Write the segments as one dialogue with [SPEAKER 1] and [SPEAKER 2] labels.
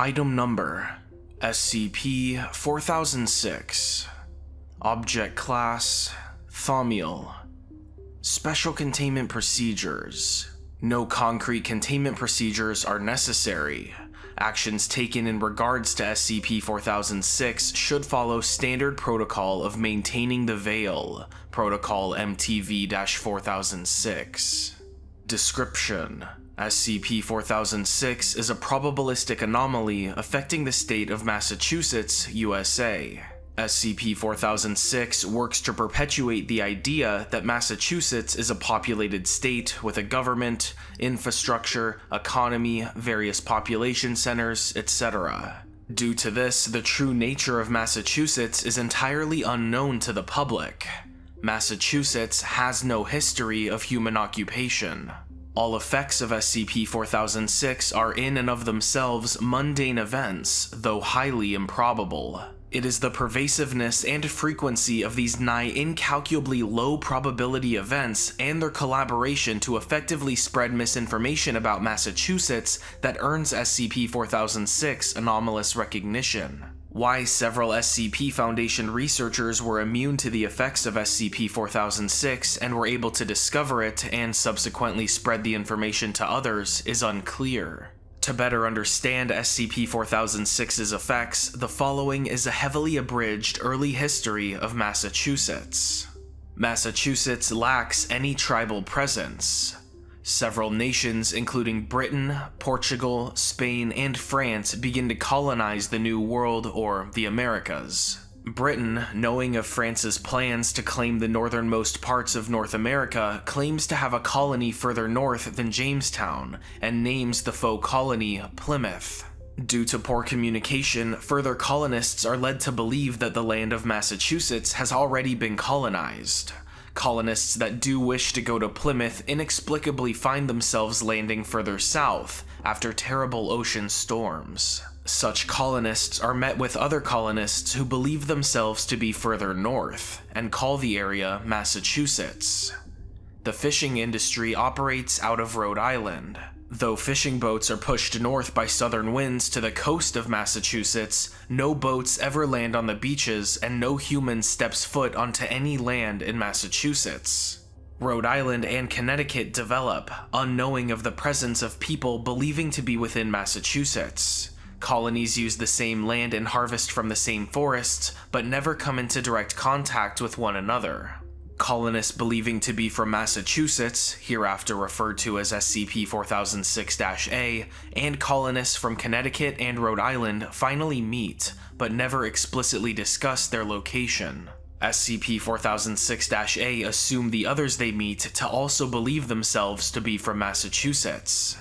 [SPEAKER 1] Item Number SCP-4006 Object Class Thaumiel. Special Containment Procedures. No concrete containment procedures are necessary. Actions taken in regards to SCP-4006 should follow standard protocol of maintaining the Veil, Protocol MTV-4006. Description SCP-4006 is a probabilistic anomaly affecting the state of Massachusetts, USA. SCP-4006 works to perpetuate the idea that Massachusetts is a populated state with a government, infrastructure, economy, various population centers, etc. Due to this, the true nature of Massachusetts is entirely unknown to the public. Massachusetts has no history of human occupation. All effects of SCP-4006 are in and of themselves mundane events, though highly improbable. It is the pervasiveness and frequency of these nigh incalculably low probability events and their collaboration to effectively spread misinformation about Massachusetts that earns SCP-4006 anomalous recognition. Why several SCP Foundation researchers were immune to the effects of SCP-4006 and were able to discover it and subsequently spread the information to others is unclear. To better understand SCP-4006's effects, the following is a heavily abridged early history of Massachusetts. Massachusetts lacks any tribal presence. Several nations, including Britain, Portugal, Spain, and France, begin to colonize the New World or the Americas. Britain, knowing of France's plans to claim the northernmost parts of North America, claims to have a colony further north than Jamestown, and names the faux colony Plymouth. Due to poor communication, further colonists are led to believe that the land of Massachusetts has already been colonized. Colonists that do wish to go to Plymouth inexplicably find themselves landing further south after terrible ocean storms. Such colonists are met with other colonists who believe themselves to be further north, and call the area Massachusetts. The fishing industry operates out of Rhode Island. Though fishing boats are pushed north by southern winds to the coast of Massachusetts, no boats ever land on the beaches and no human steps foot onto any land in Massachusetts. Rhode Island and Connecticut develop, unknowing of the presence of people believing to be within Massachusetts. Colonies use the same land and harvest from the same forests, but never come into direct contact with one another. Colonists believing to be from Massachusetts, hereafter referred to as SCP-4006-A, and colonists from Connecticut and Rhode Island finally meet, but never explicitly discuss their location. SCP-4006-A assume the others they meet to also believe themselves to be from Massachusetts.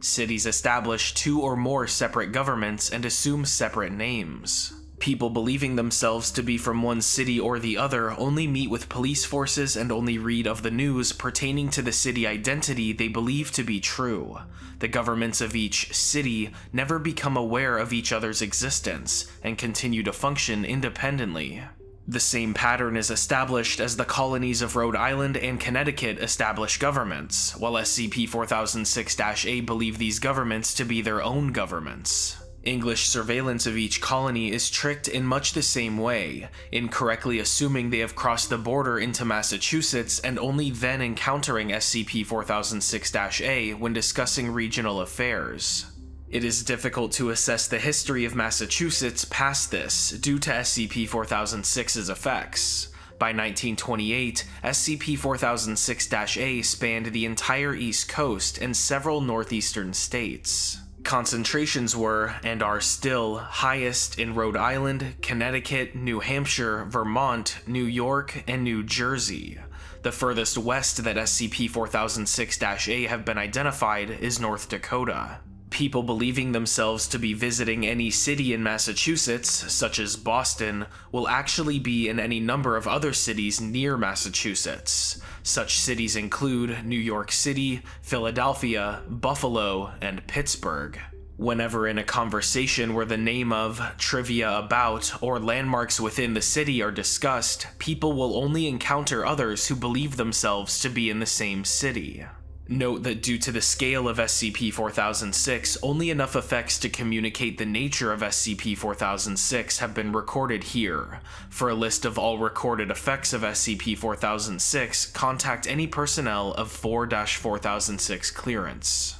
[SPEAKER 1] Cities establish two or more separate governments and assume separate names. People believing themselves to be from one city or the other only meet with police forces and only read of the news pertaining to the city identity they believe to be true. The governments of each city never become aware of each other's existence and continue to function independently. The same pattern is established as the colonies of Rhode Island and Connecticut establish governments, while SCP-4006-A believe these governments to be their own governments. English surveillance of each colony is tricked in much the same way, incorrectly assuming they have crossed the border into Massachusetts and only then encountering SCP-4006-A when discussing regional affairs. It is difficult to assess the history of Massachusetts past this due to SCP-4006's effects. By 1928, SCP-4006-A spanned the entire East Coast and several northeastern states. Concentrations were, and are still, highest in Rhode Island, Connecticut, New Hampshire, Vermont, New York, and New Jersey. The furthest west that SCP-4006-A have been identified is North Dakota people believing themselves to be visiting any city in Massachusetts, such as Boston, will actually be in any number of other cities near Massachusetts. Such cities include New York City, Philadelphia, Buffalo, and Pittsburgh. Whenever in a conversation where the name of, trivia about, or landmarks within the city are discussed, people will only encounter others who believe themselves to be in the same city. Note that due to the scale of SCP-4006, only enough effects to communicate the nature of SCP-4006 have been recorded here. For a list of all recorded effects of SCP-4006, contact any personnel of 4-4006 clearance.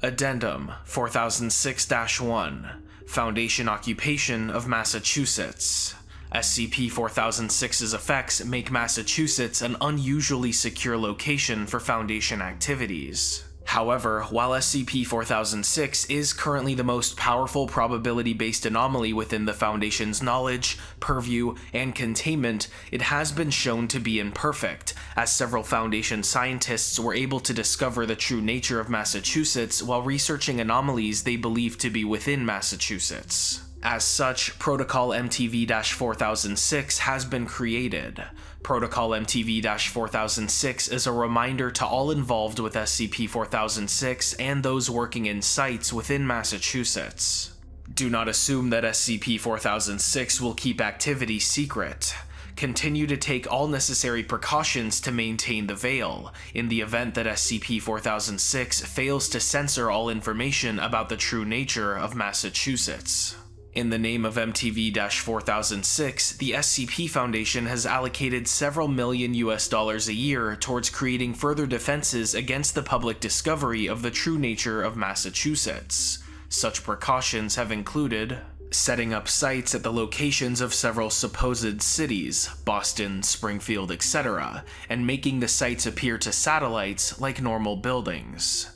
[SPEAKER 1] Addendum 4006-1 Foundation Occupation of Massachusetts SCP-4006's effects make Massachusetts an unusually secure location for Foundation activities. However, while SCP-4006 is currently the most powerful probability-based anomaly within the Foundation's knowledge, purview, and containment, it has been shown to be imperfect, as several Foundation scientists were able to discover the true nature of Massachusetts while researching anomalies they believed to be within Massachusetts. As such, Protocol MTV-4006 has been created. Protocol MTV-4006 is a reminder to all involved with SCP-4006 and those working in sites within Massachusetts. Do not assume that SCP-4006 will keep activity secret. Continue to take all necessary precautions to maintain the veil, in the event that SCP-4006 fails to censor all information about the true nature of Massachusetts. In the name of MTV-4006, the SCP Foundation has allocated several million US dollars a year towards creating further defenses against the public discovery of the true nature of Massachusetts. Such precautions have included setting up sites at the locations of several supposed cities, Boston, Springfield, etc., and making the sites appear to satellites like normal buildings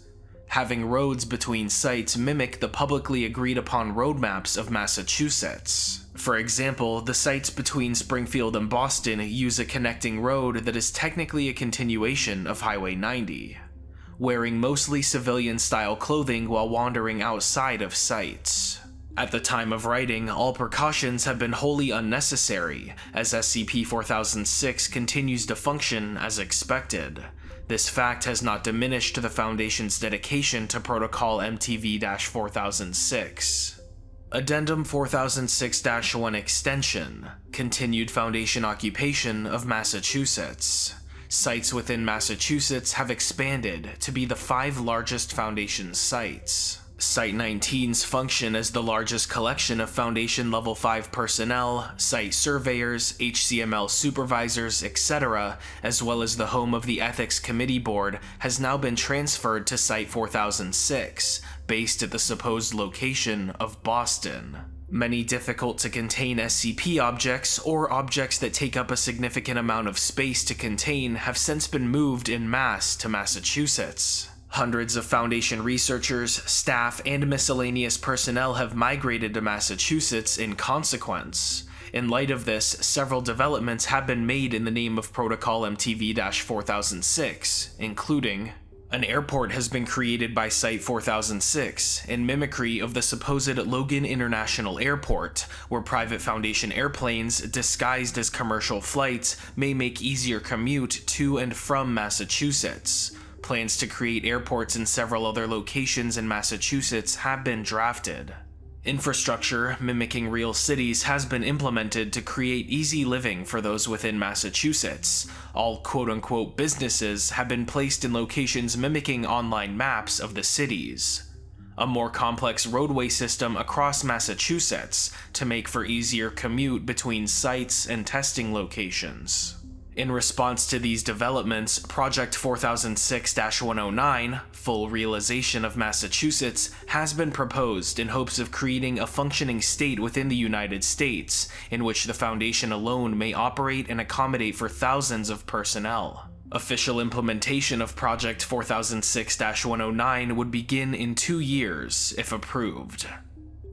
[SPEAKER 1] having roads between sites mimic the publicly agreed upon roadmaps of Massachusetts. For example, the sites between Springfield and Boston use a connecting road that is technically a continuation of Highway 90. Wearing mostly civilian-style clothing while wandering outside of sites. At the time of writing, all precautions have been wholly unnecessary, as SCP-4006 continues to function as expected, this fact has not diminished the Foundation's dedication to Protocol MTV-4006. Addendum 4006-1 Extension Continued Foundation Occupation of Massachusetts Sites within Massachusetts have expanded to be the five largest Foundation sites. Site 19's function as the largest collection of Foundation Level 5 personnel, site surveyors, HCML supervisors, etc., as well as the home of the Ethics Committee Board, has now been transferred to Site 4006, based at the supposed location of Boston. Many difficult to contain SCP objects, or objects that take up a significant amount of space to contain, have since been moved in mass to Massachusetts. Hundreds of Foundation researchers, staff, and miscellaneous personnel have migrated to Massachusetts in consequence. In light of this, several developments have been made in the name of Protocol MTV-4006, including an airport has been created by Site 4006 in mimicry of the supposed Logan International Airport, where private Foundation airplanes, disguised as commercial flights, may make easier commute to and from Massachusetts. Plans to create airports in several other locations in Massachusetts have been drafted. Infrastructure, mimicking real cities, has been implemented to create easy living for those within Massachusetts. All quote-unquote businesses have been placed in locations mimicking online maps of the cities. A more complex roadway system across Massachusetts to make for easier commute between sites and testing locations. In response to these developments, Project 4006-109, Full Realization of Massachusetts, has been proposed in hopes of creating a functioning state within the United States, in which the Foundation alone may operate and accommodate for thousands of personnel. Official implementation of Project 4006-109 would begin in two years, if approved.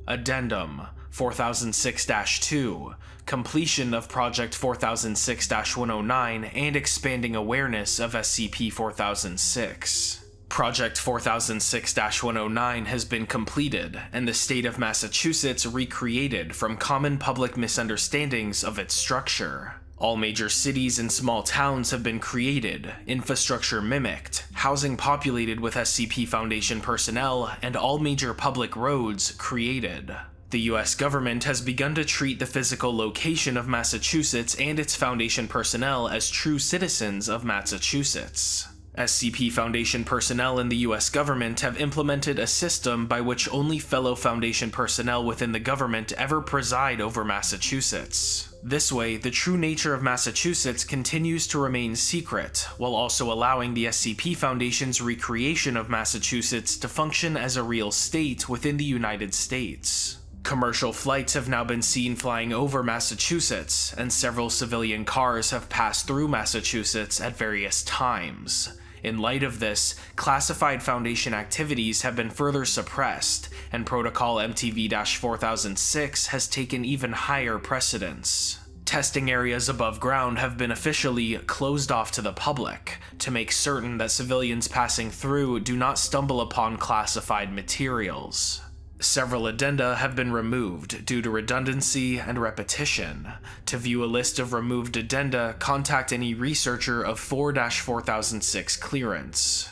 [SPEAKER 1] Addendum 4006-2 completion of Project 4006-109, and expanding awareness of SCP-4006. Project 4006-109 has been completed, and the state of Massachusetts recreated from common public misunderstandings of its structure. All major cities and small towns have been created, infrastructure mimicked, housing populated with SCP Foundation personnel, and all major public roads created. The US government has begun to treat the physical location of Massachusetts and its Foundation personnel as true citizens of Massachusetts. SCP Foundation personnel in the US government have implemented a system by which only fellow Foundation personnel within the government ever preside over Massachusetts. This way, the true nature of Massachusetts continues to remain secret, while also allowing the SCP Foundation's recreation of Massachusetts to function as a real state within the United States. Commercial flights have now been seen flying over Massachusetts, and several civilian cars have passed through Massachusetts at various times. In light of this, classified Foundation activities have been further suppressed, and Protocol MTV-4006 has taken even higher precedence. Testing areas above ground have been officially closed off to the public, to make certain that civilians passing through do not stumble upon classified materials. Several addenda have been removed due to redundancy and repetition. To view a list of removed addenda, contact any researcher of 4-4006 clearance.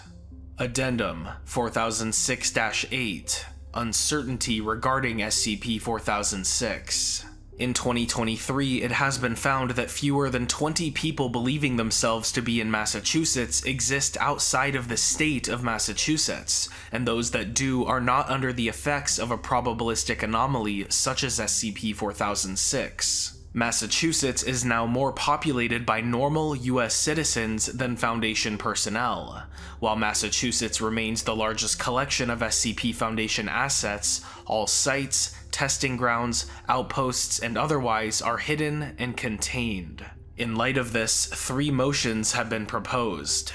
[SPEAKER 1] Addendum 4006-8 Uncertainty regarding SCP-4006 in 2023, it has been found that fewer than 20 people believing themselves to be in Massachusetts exist outside of the state of Massachusetts, and those that do are not under the effects of a probabilistic anomaly such as SCP-4006. Massachusetts is now more populated by normal US citizens than Foundation personnel. While Massachusetts remains the largest collection of SCP Foundation assets, all sites, testing grounds, outposts, and otherwise are hidden and contained. In light of this, three motions have been proposed.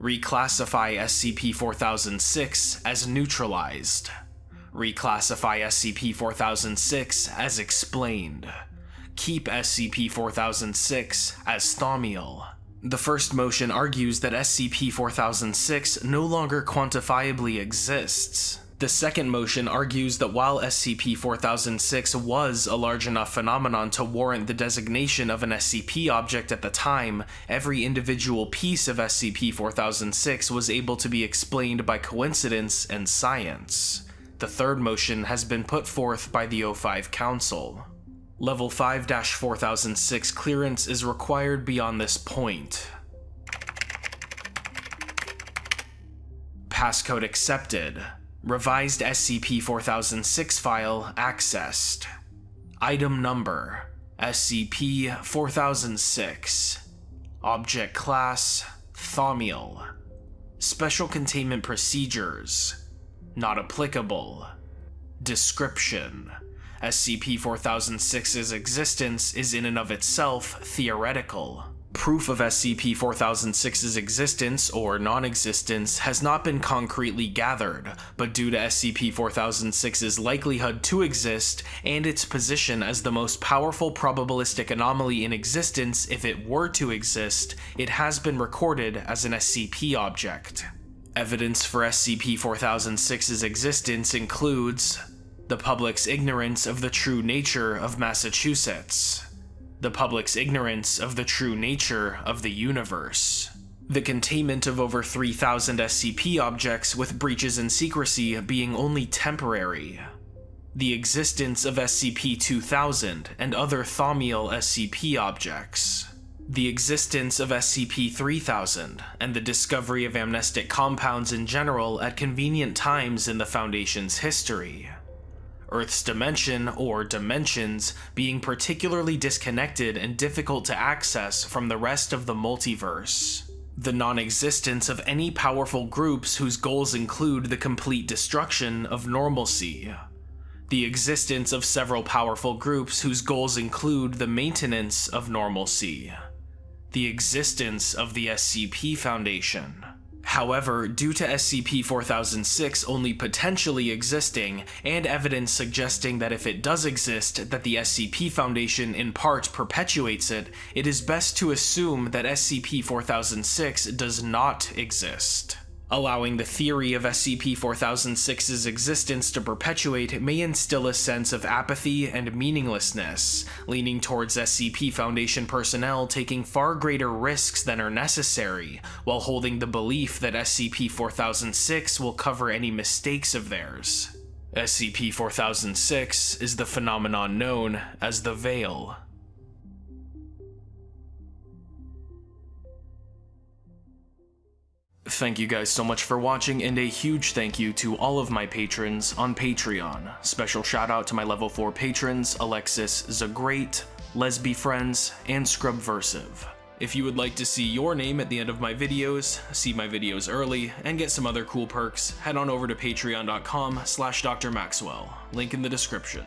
[SPEAKER 1] Reclassify SCP-4006 as neutralized. Reclassify SCP-4006 as explained. Keep SCP-4006 as Thaumiel. The first motion argues that SCP-4006 no longer quantifiably exists, the second motion argues that while SCP-4006 was a large enough phenomenon to warrant the designation of an SCP object at the time, every individual piece of SCP-4006 was able to be explained by coincidence and science. The third motion has been put forth by the O5 Council. Level 5-4006 clearance is required beyond this point. Passcode accepted. Revised SCP-4006 file accessed. Item number SCP-4006 Object Class Thaumiel Special Containment Procedures Not applicable Description SCP-4006's existence is in and of itself theoretical. Proof of SCP-4006's existence or non-existence has not been concretely gathered, but due to SCP-4006's likelihood to exist and its position as the most powerful probabilistic anomaly in existence if it were to exist, it has been recorded as an SCP object. Evidence for SCP-4006's existence includes the public's ignorance of the true nature of Massachusetts, the public's ignorance of the true nature of the universe. The containment of over 3,000 SCP objects with breaches in secrecy being only temporary. The existence of SCP-2000 and other Thaumiel SCP objects. The existence of SCP-3000 and the discovery of amnestic compounds in general at convenient times in the Foundation's history. Earth's dimension, or dimensions, being particularly disconnected and difficult to access from the rest of the multiverse. The non-existence of any powerful groups whose goals include the complete destruction of normalcy. The existence of several powerful groups whose goals include the maintenance of normalcy. The existence of the SCP Foundation. However, due to SCP-4006 only potentially existing, and evidence suggesting that if it does exist, that the SCP Foundation in part perpetuates it, it is best to assume that SCP-4006 does not exist. Allowing the theory of SCP-4006's existence to perpetuate may instill a sense of apathy and meaninglessness, leaning towards SCP Foundation personnel taking far greater risks than are necessary, while holding the belief that SCP-4006 will cover any mistakes of theirs. SCP-4006 is the phenomenon known as the Veil. Thank you guys so much for watching, and a huge thank you to all of my patrons on Patreon. Special shout out to my level 4 patrons Alexis Zagreat, Lesby Friends, and Scrubversive. If you would like to see your name at the end of my videos, see my videos early, and get some other cool perks, head on over to patreon.com slash drmaxwell, link in the description.